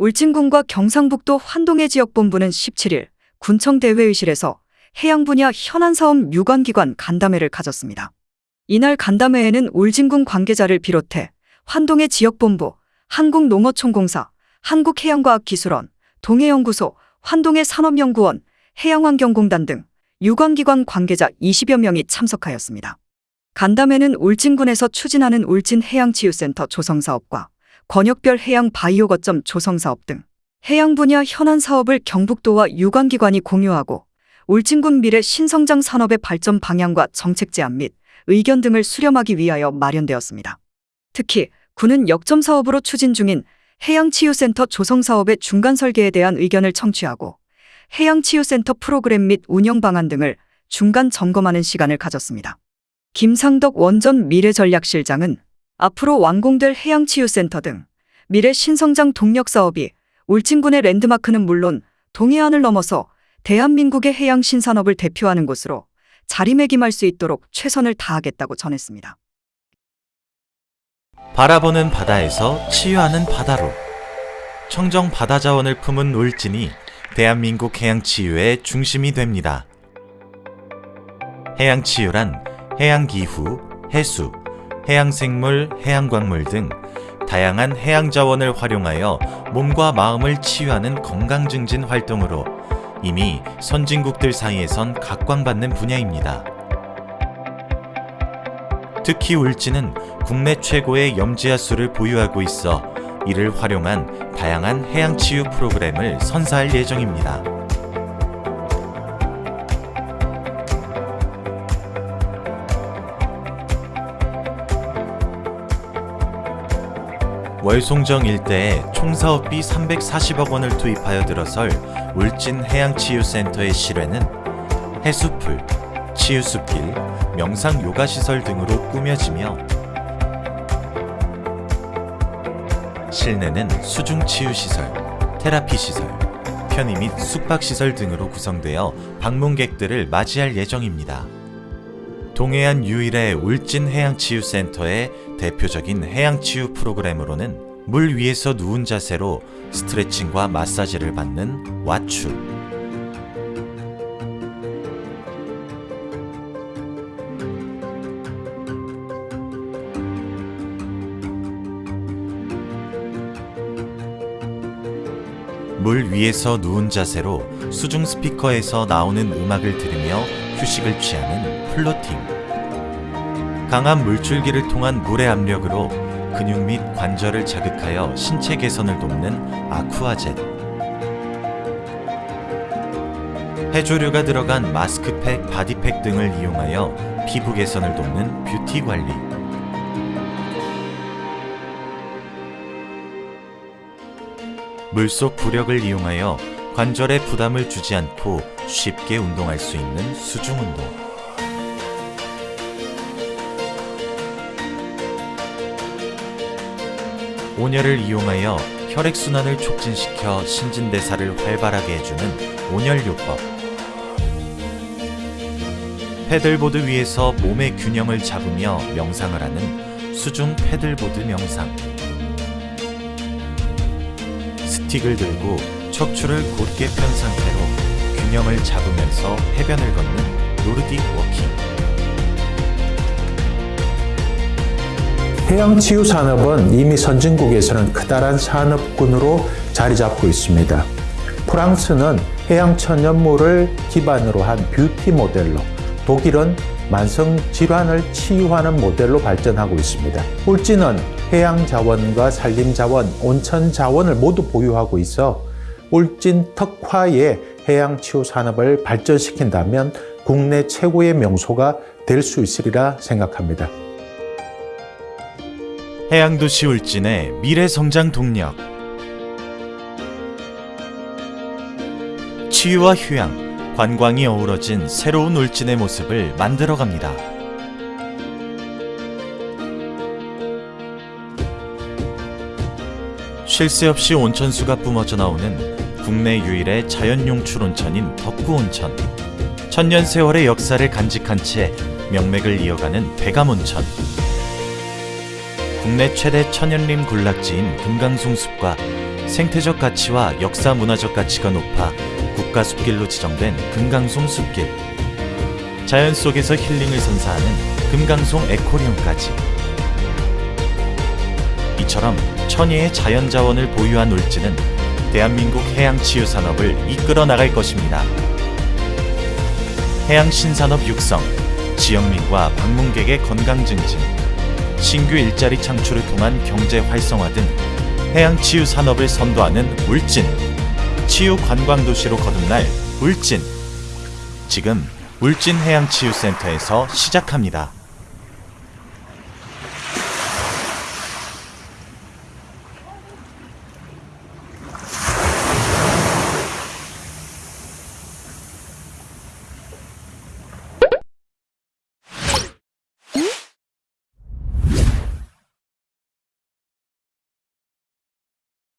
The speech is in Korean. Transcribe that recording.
울진군과 경상북도 환동해 지역본부는 17일 군청대회의실에서 해양 분야 현안 사업 유관기관 간담회를 가졌습니다. 이날 간담회에는 울진군 관계자를 비롯해 환동해 지역본부, 한국농어촌공사, 한국해양과학기술원, 동해연구소, 환동해 산업연구원, 해양환경공단 등 유관기관 관계자 20여 명이 참석하였습니다. 간담회는 울진군에서 추진하는 울진해양치유센터 조성사업과 권역별 해양 바이오 거점 조성 사업 등 해양 분야 현안 사업을 경북도와 유관기관이 공유하고 울진군 미래 신성장 산업의 발전 방향과 정책 제안 및 의견 등을 수렴하기 위하여 마련되었습니다. 특히 군은 역점 사업으로 추진 중인 해양치유센터 조성 사업의 중간 설계에 대한 의견을 청취하고 해양치유센터 프로그램 및 운영 방안 등을 중간 점검하는 시간을 가졌습니다. 김상덕 원전 미래전략실장은 앞으로 완공될 해양치유센터 등 미래 신성장 동력 사업이 울진군의 랜드마크는 물론 동해안을 넘어서 대한민국의 해양 신산업을 대표하는 곳으로 자리매김할 수 있도록 최선을 다하겠다고 전했습니다. 바라보는 바다에서 치유하는 바다로 청정 바다 자원을 품은 울진이 대한민국 해양 치유의 중심이 됩니다. 해양 치유란 해양 기후, 해수, 해양 생물, 해양 광물 등 다양한 해양 자원을 활용하여 몸과 마음을 치유하는 건강 증진 활동으로 이미 선진국들 사이에선 각광받는 분야입니다. 특히 울진은 국내 최고의 염지하 수를 보유하고 있어 이를 활용한 다양한 해양 치유 프로그램을 선사할 예정입니다. 월송정 일대에 총 사업비 340억 원을 투입하여 들어설 울진 해양치유센터의 실외는 해수풀, 치유숲길, 명상 요가시설 등으로 꾸며지며 실내는 수중치유시설, 테라피시설, 편의 및 숙박시설 등으로 구성되어 방문객들을 맞이할 예정입니다. 동해안 유일의 울진 해양치유센터의 대표적인 해양치유 프로그램으로는 물 위에서 누운 자세로 스트레칭과 마사지를 받는 와추, 물 위에서 누운 자세로 수중 스피커에서 나오는 음악을 들으며 휴식을 취하는 floating. 강한 물줄기를 통한 물의 압력으로 근육 및 관절을 자극하여 신체 개선을 돕는 aqua jet. 해조류가 들어간 마스크팩, 바디팩 등을 이용하여 피부 개선을 돕는 뷰티 관리. 물속 부력을 이용하여 관절에 부담을 주지 않고 쉽게 운동할 수 있는 수중 운동. 온열을 이용하여 혈액순환을 촉진시켜 신진대사를 활발하게 해주는 온열요법. paddleboard 위에서 몸의 균형을 잡으며 명상을 하는 수중 paddleboard 명상. 스틱을 들고 척추를 곧게 편 상태로 균형을 잡으면서 해변을 걷는 Nordic walking. 해양치유 산업은 이미 선진국에서는 크다란 산업군으로 자리 잡고 있습니다. 프랑스는 해양 천연물을 기반으로 한 뷰티 모델로, 독일은 만성 질환을 치유하는 모델로 발전하고 있습니다. 울진은 해양 자원과 산림 자원, 온천 자원을 모두 보유하고 있어 울진 특화의 해양 치유 산업을 발전시킨다면 국내 최고의 명소가 될 수 있으리라 생각합니다. 해양도시 울진의 미래 성장 동력. 치유와 휴양, 관광이 어우러진 새로운 울진의 모습을 만들어갑니다. 쉴 새 없이 온천수가 뿜어져 나오는 국내 유일의 자연용출 온천인 덕구온천. 천년 세월의 역사를 간직한 채 명맥을 이어가는 대감온천. 국내 최대 천연림 군락지인 금강송숲과 생태적 가치와 역사 문화적 가치가 높아 국가 숲길로 지정된 금강송 숲길. 자연 속에서 힐링을 선사하는 금강송 에코리움까지. 이처럼 천혜의 자연 자원을 보유한 울진은 대한민국 해양 치유 산업을 이끌어 나갈 것입니다. 해양 신산업 육성, 지역민과 방문객의 건강 증진, 신규 일자리 창출을 통한 경제 활성화 등 해양 치유 산업을 선도하는 울진. 치유 관광 도시로 거듭날 울진. 지금 울진 해양 치유 센터에서 시작합니다.